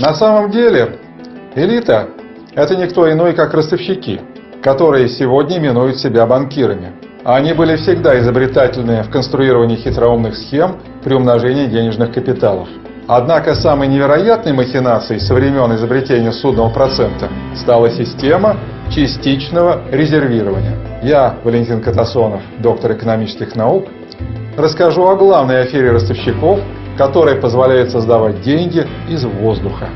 На самом деле, элита – это никто иной, как ростовщики, которые сегодня именуют себя банкирами. Они были всегда изобретательны в конструировании хитроумных схем при умножении денежных капиталов. Однако самой невероятной махинацией со времен изобретения судного процента стала система частичного резервирования. Я, Валентин Катасонов, доктор экономических наук, расскажу о главной афере ростовщиков, которая позволяет создавать деньги из воздуха.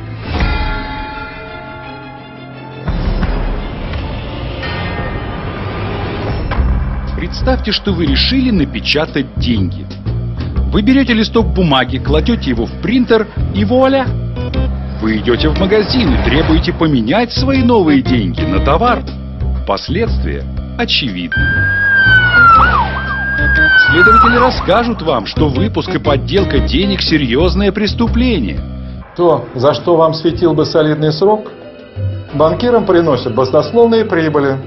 Представьте, что вы решили напечатать деньги. Вы берете листок бумаги, кладете его в принтер и вуаля! Вы идете в магазин и требуете поменять свои новые деньги на товар. Последствия очевидны. Следователи расскажут вам, что выпуск и подделка денег – серьезное преступление. То, за что вам светил бы солидный срок, банкирам приносят баснословные прибыли.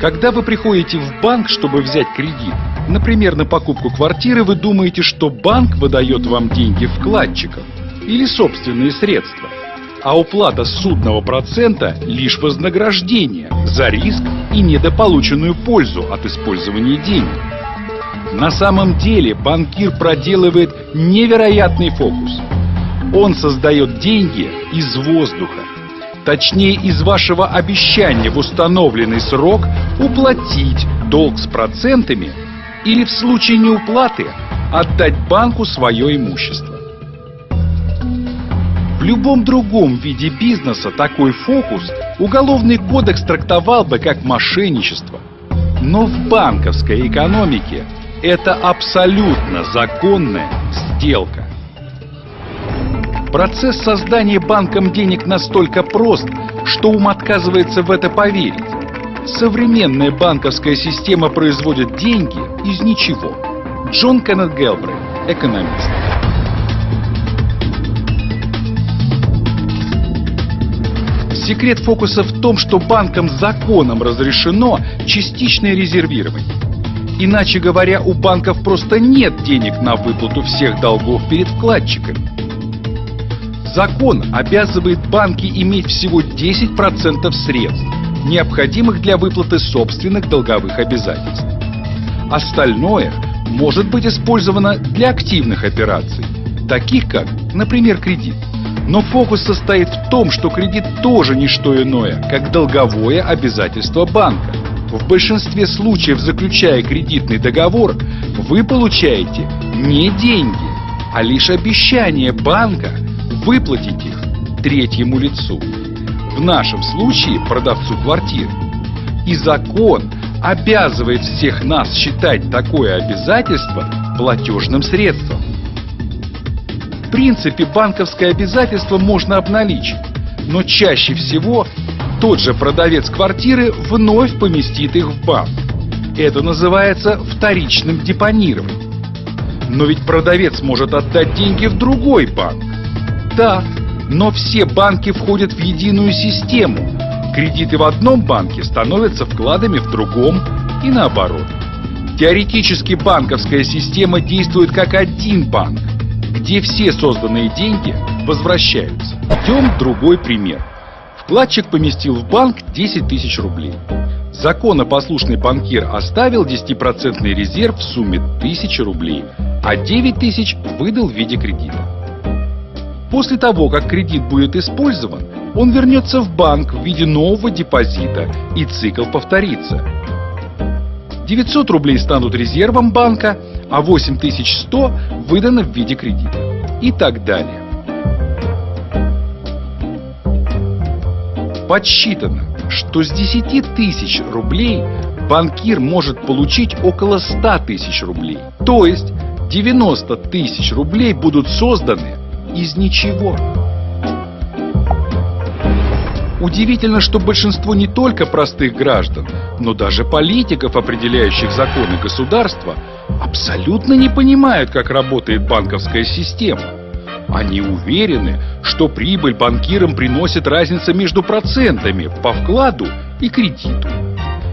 Когда вы приходите в банк, чтобы взять кредит, например, на покупку квартиры, вы думаете, что банк выдает вам деньги вкладчикам или собственные средства, а уплата судного процента – лишь вознаграждение за риск и недополученную пользу от использования денег. На самом деле банкир проделывает невероятный фокус. Он создает деньги из воздуха. Точнее, из вашего обещания в установленный срок уплатить долг с процентами или в случае неуплаты отдать банку свое имущество. В любом другом виде бизнеса такой фокус уголовный кодекс трактовал бы как мошенничество. Но в банковской экономике это абсолютно законная сделка. Процесс создания банком денег настолько прост, что ум отказывается в это поверить. Современная банковская система производит деньги из ничего. Джон Кеннет Гелбрейт, экономист. Секрет фокуса в том, что банкам законом разрешено частичное резервирование. Иначе говоря, у банков просто нет денег на выплату всех долгов перед вкладчиками. Закон обязывает банки иметь всего 10% средств, необходимых для выплаты собственных долговых обязательств. Остальное может быть использовано для активных операций, таких как, например, кредит. Но фокус состоит в том, что кредит тоже не что иное, как долговое обязательство банка. В большинстве случаев, заключая кредитный договор, вы получаете не деньги, а лишь обещание банка выплатить их третьему лицу. В нашем случае продавцу квартиры. И закон обязывает всех нас считать такое обязательство платежным средством принципе, банковское обязательство можно обналичить, но чаще всего тот же продавец квартиры вновь поместит их в банк. Это называется вторичным депонированием. Но ведь продавец может отдать деньги в другой банк. Да, но все банки входят в единую систему. Кредиты в одном банке становятся вкладами в другом и наоборот. Теоретически банковская система действует как один банк, где все созданные деньги возвращаются. Идем другой пример. Вкладчик поместил в банк 10 тысяч рублей. Законопослушный банкир оставил 10% резерв в сумме 1000 рублей, а 9 тысяч выдал в виде кредита. После того, как кредит будет использован, он вернется в банк в виде нового депозита и цикл повторится. 900 рублей станут резервом банка, а 8100 выдано в виде кредита и так далее. Подсчитано, что с 10 тысяч рублей банкир может получить около 100 тысяч рублей. То есть 90 тысяч рублей будут созданы из ничего. Удивительно, что большинство не только простых граждан, но даже политиков, определяющих законы государства, абсолютно не понимают, как работает банковская система. Они уверены, что прибыль банкирам приносит разница между процентами по вкладу и кредиту.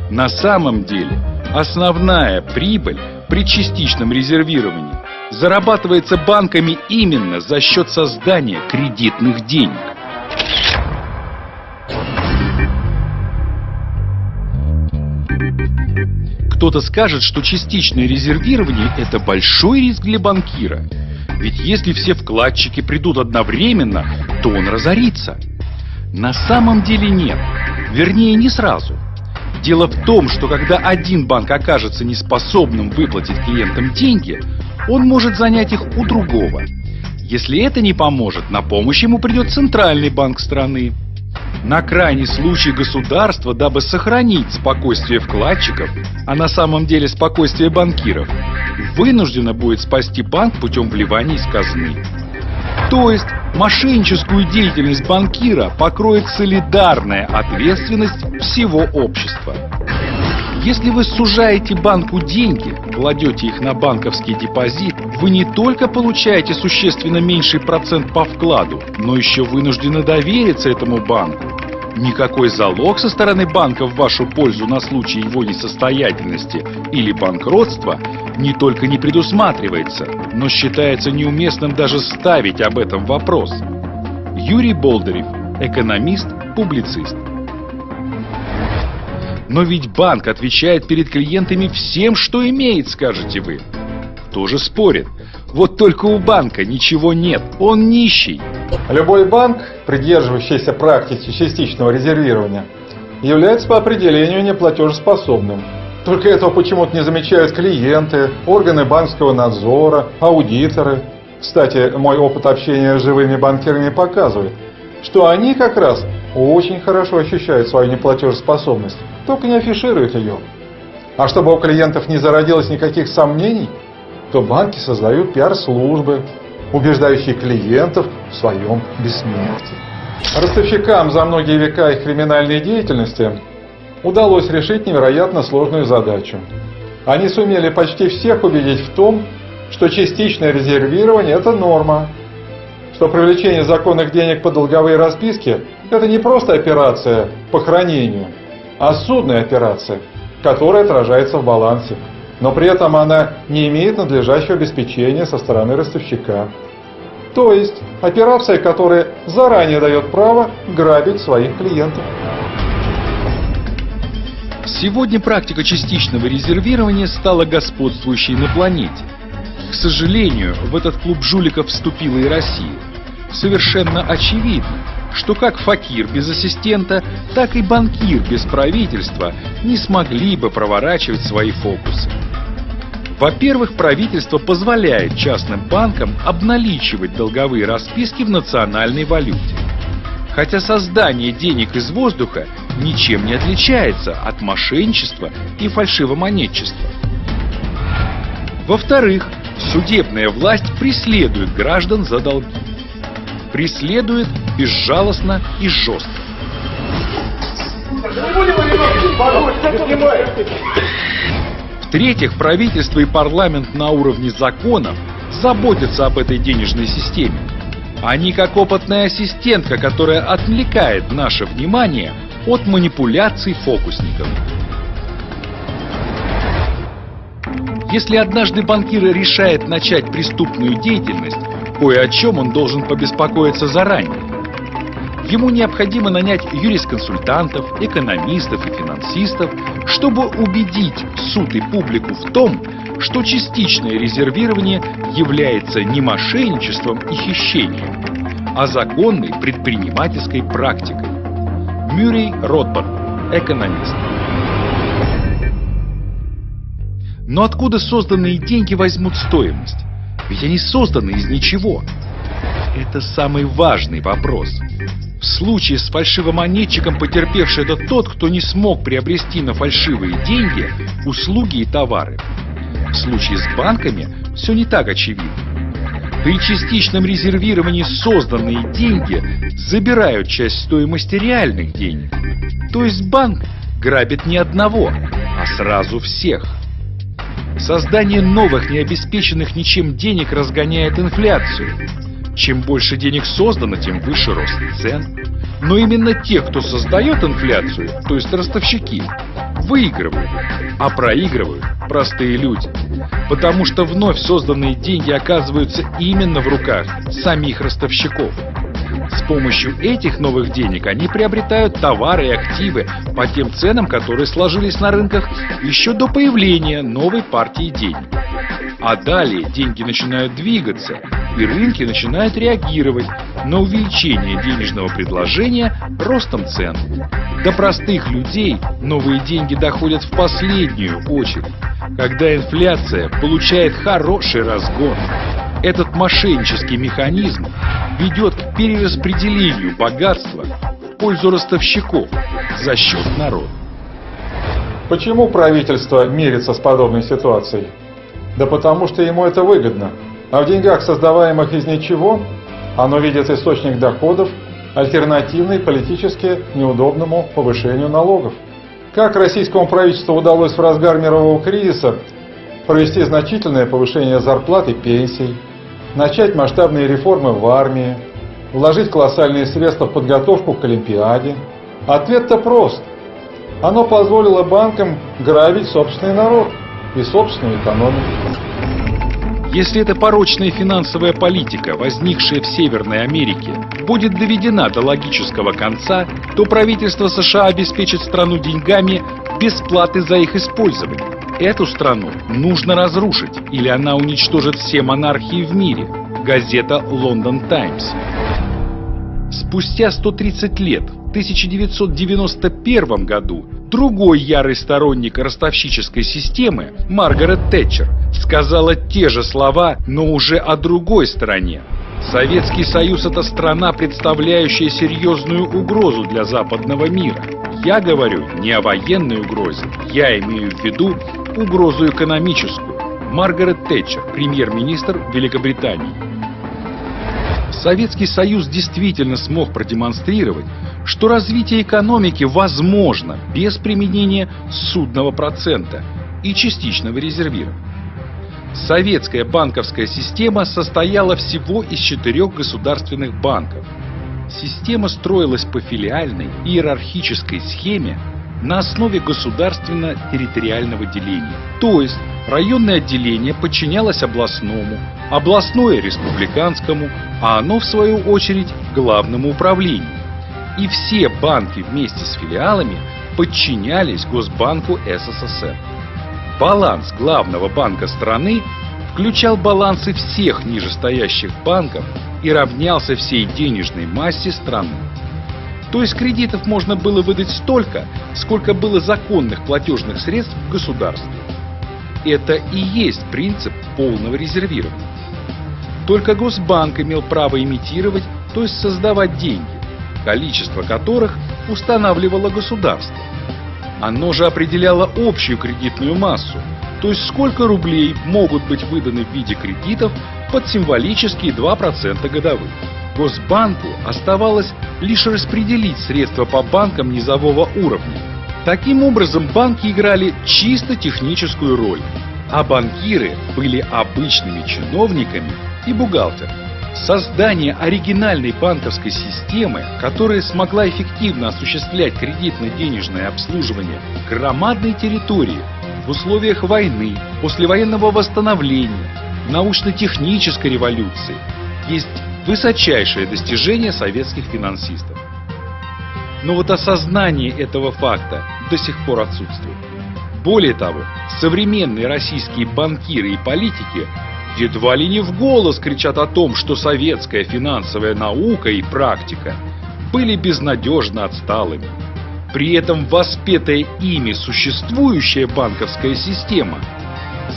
На самом деле, основная прибыль при частичном резервировании зарабатывается банками именно за счет создания кредитных денег. Кто-то скажет, что частичное резервирование – это большой риск для банкира. Ведь если все вкладчики придут одновременно, то он разорится. На самом деле нет. Вернее, не сразу. Дело в том, что когда один банк окажется неспособным выплатить клиентам деньги, он может занять их у другого. Если это не поможет, на помощь ему придет центральный банк страны. На крайний случай государство, дабы сохранить спокойствие вкладчиков, а на самом деле спокойствие банкиров, вынуждено будет спасти банк путем вливания из казны. То есть мошенническую деятельность банкира покроет солидарная ответственность всего общества. Если вы сужаете банку деньги, кладете их на банковский депозит, вы не только получаете существенно меньший процент по вкладу, но еще вынуждены довериться этому банку. Никакой залог со стороны банка в вашу пользу на случай его несостоятельности или банкротства не только не предусматривается, но считается неуместным даже ставить об этом вопрос. Юрий Болдырев, экономист, публицист. Но ведь банк отвечает перед клиентами всем, что имеет, скажете вы. Кто же спорит? Вот только у банка ничего нет, он нищий. Любой банк, придерживающийся практики частичного резервирования, является по определению неплатежеспособным. Только этого почему-то не замечают клиенты, органы банковского надзора, аудиторы. Кстати, мой опыт общения с живыми банкирами показывает, что они как раз очень хорошо ощущают свою неплатежеспособность, только не афишируют ее. А чтобы у клиентов не зародилось никаких сомнений, то банки создают пиар-службы, убеждающие клиентов в своем бессмертии. Ростовщикам за многие века их криминальной деятельности удалось решить невероятно сложную задачу. Они сумели почти всех убедить в том, что частичное резервирование – это норма, что привлечение законных денег по долговые расписки – это не просто операция по хранению, а судная операция, которая отражается в балансе. Но при этом она не имеет надлежащего обеспечения со стороны ростовщика. То есть операция, которая заранее дает право грабить своих клиентов. Сегодня практика частичного резервирования стала господствующей на планете. К сожалению, в этот клуб жуликов вступила и Россия совершенно очевидно, что как факир без ассистента, так и банкир без правительства не смогли бы проворачивать свои фокусы. Во-первых, правительство позволяет частным банкам обналичивать долговые расписки в национальной валюте. Хотя создание денег из воздуха ничем не отличается от мошенничества и фальшивомонетчества. Во-вторых, судебная власть преследует граждан за долги преследует безжалостно и жестко. В-третьих, правительство и парламент на уровне законов заботятся об этой денежной системе. Они как опытная ассистентка, которая отвлекает наше внимание от манипуляций фокусников. Если однажды банкир решает начать преступную деятельность, кое о чем он должен побеспокоиться заранее. Ему необходимо нанять юрисконсультантов, экономистов и финансистов, чтобы убедить суд и публику в том, что частичное резервирование является не мошенничеством и хищением, а законной предпринимательской практикой. Мюррей Ротбард, экономист. Но откуда созданные деньги возьмут стоимость? Ведь они созданы из ничего. Это самый важный вопрос. В случае с фальшивомонетчиком потерпевший это тот, кто не смог приобрести на фальшивые деньги услуги и товары. В случае с банками все не так очевидно. При частичном резервировании созданные деньги забирают часть стоимости реальных денег. То есть банк грабит не одного, а сразу всех. Создание новых, необеспеченных ничем денег разгоняет инфляцию. Чем больше денег создано, тем выше рост цен. Но именно те, кто создает инфляцию, то есть ростовщики, выигрывают, а проигрывают простые люди. Потому что вновь созданные деньги оказываются именно в руках самих ростовщиков. С помощью этих новых денег они приобретают товары и активы по тем ценам, которые сложились на рынках еще до появления новой партии денег. А далее деньги начинают двигаться, и рынки начинают реагировать на увеличение денежного предложения ростом цен. До простых людей новые деньги доходят в последнюю очередь, когда инфляция получает хороший разгон. Этот мошеннический механизм ведет к перераспределению богатства в пользу ростовщиков за счет народа. Почему правительство мирится с подобной ситуацией? Да потому что ему это выгодно. А в деньгах, создаваемых из ничего, оно видит источник доходов, альтернативный политически неудобному повышению налогов. Как российскому правительству удалось в разгар мирового кризиса провести значительное повышение зарплат и пенсий, начать масштабные реформы в армии, вложить колоссальные средства в подготовку к Олимпиаде? Ответ-то прост. Оно позволило банкам грабить собственный народ и собственную экономику. Если эта порочная финансовая политика, возникшая в Северной Америке, будет доведена до логического конца, то правительство США обеспечит страну деньгами без платы за их использование. Эту страну нужно разрушить, или она уничтожит все монархии в мире. Газета «Лондон Таймс». Спустя 130 лет, в 1991 году, другой ярый сторонник ростовщической системы, Маргарет Тэтчер, сказала те же слова, но уже о другой стороне. Советский Союз – это страна, представляющая серьезную угрозу для западного мира. Я говорю не о военной угрозе, я имею в виду угрозу экономическую. Маргарет Тэтчер, премьер-министр Великобритании. Советский Союз действительно смог продемонстрировать, что развитие экономики возможно без применения судного процента и частичного резервирования. Советская банковская система состояла всего из четырех государственных банков. Система строилась по филиальной иерархической схеме на основе государственно-территориального деления. То есть районное отделение подчинялось областному, областное – республиканскому, а оно, в свою очередь, главному управлению. И все банки вместе с филиалами подчинялись Госбанку СССР. Баланс главного банка страны включал балансы всех нижестоящих банков и равнялся всей денежной массе страны. То есть кредитов можно было выдать столько, сколько было законных платежных средств в государстве. Это и есть принцип полного резервирования. Только Госбанк имел право имитировать, то есть создавать деньги, количество которых устанавливало государство. Оно же определяло общую кредитную массу, то есть сколько рублей могут быть выданы в виде кредитов под символические 2% годовых. Госбанку оставалось лишь распределить средства по банкам низового уровня. Таким образом, банки играли чисто техническую роль, а банкиры были обычными чиновниками и бухгалтерами. Создание оригинальной банковской системы, которая смогла эффективно осуществлять кредитно-денежное обслуживание громадной территории в условиях войны, послевоенного восстановления, научно-технической революции, есть высочайшее достижение советских финансистов. Но вот осознание этого факта до сих пор отсутствует. Более того, современные российские банкиры и политики едва ли не в голос кричат о том, что советская финансовая наука и практика были безнадежно отсталыми. При этом воспетая ими существующая банковская система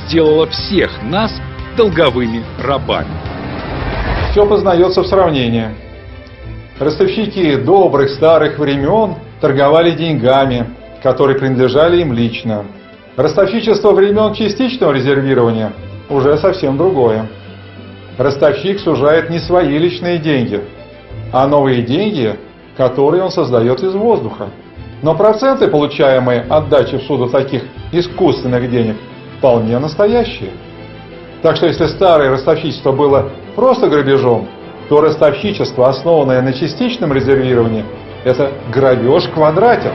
сделала всех нас долговыми рабами. Все познается в сравнении. Ростовщики добрых старых времен торговали деньгами, которые принадлежали им лично. Ростовщичество времен частичного резервирования уже совсем другое. Ростовщик сужает не свои личные деньги, а новые деньги, которые он создает из воздуха. Но проценты, получаемые от дачи в суду таких искусственных денег, вполне настоящие. Так что если старое ростовщичество было просто грабежом, то ростовщичество, основанное на частичном резервировании, это грабеж квадратен.